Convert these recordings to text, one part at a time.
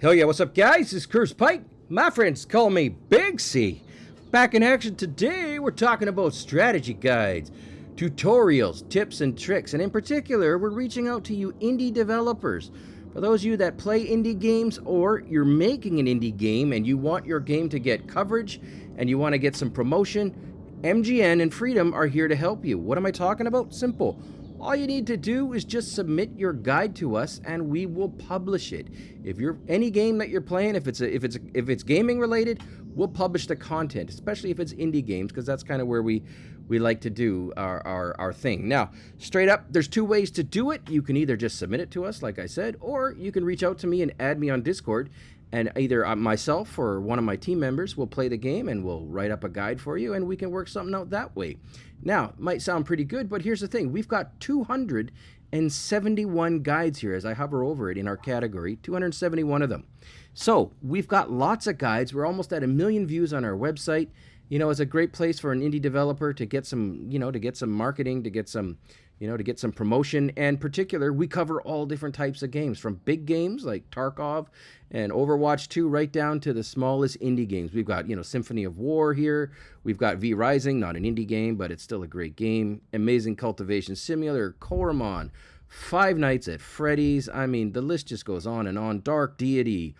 Hell yeah, what's up guys? This is Curse Pike. My friends call me Big C. Back in action today, we're talking about strategy guides, tutorials, tips and tricks, and in particular, we're reaching out to you indie developers. For those of you that play indie games or you're making an indie game and you want your game to get coverage and you want to get some promotion, MGN and Freedom are here to help you. What am I talking about? Simple all you need to do is just submit your guide to us and we will publish it. If you're any game that you're playing, if it's a, if it's a, if it's gaming related, we'll publish the content, especially if it's indie games because that's kind of where we we like to do our, our, our thing. Now, straight up, there's two ways to do it. You can either just submit it to us, like I said, or you can reach out to me and add me on Discord and either uh, myself or one of my team members will play the game and we'll write up a guide for you and we can work something out that way. Now, it might sound pretty good, but here's the thing. We've got 271 guides here as I hover over it in our category, 271 of them. So we've got lots of guides. We're almost at a million views on our website. You know, it's a great place for an indie developer to get some, you know, to get some marketing, to get some you know, to get some promotion. And particular, we cover all different types of games, from big games like Tarkov and Overwatch 2, right down to the smallest indie games. We've got, you know, Symphony of War here. We've got V Rising, not an indie game, but it's still a great game. Amazing Cultivation Simulator, Coromon, Five Nights at Freddy's. I mean, the list just goes on and on. Dark Deity.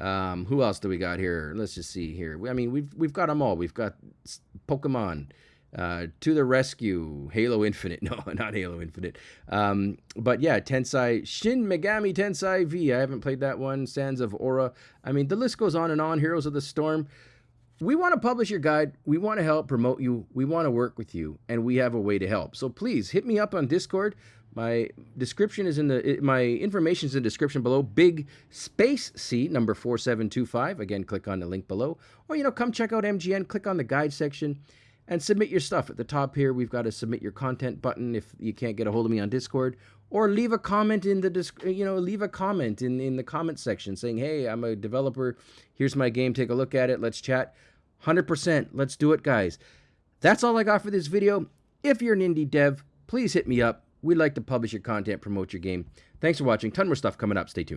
Um, who else do we got here? Let's just see here. I mean, we've we've got them all. We've got Pokemon. Uh, to the rescue, Halo Infinite. No, not Halo Infinite. Um, but yeah, Tensai, Shin Megami Tensei V. I haven't played that one. Sands of Aura. I mean, the list goes on and on. Heroes of the Storm. We want to publish your guide. We want to help promote you. We want to work with you, and we have a way to help. So please hit me up on Discord. My description is in the my information is in the description below. Big space C number four seven two five. Again, click on the link below, or you know, come check out MGN. Click on the guide section and submit your stuff. At the top here, we've got a submit your content button if you can't get a hold of me on Discord, or leave a comment in the you know leave a comment in in the comment section saying, "Hey, I'm a developer. Here's my game. Take a look at it. Let's chat." 100%. Let's do it, guys. That's all I got for this video. If you're an indie dev, please hit me up. We'd like to publish your content, promote your game. Thanks for watching. Ton more stuff coming up. Stay tuned.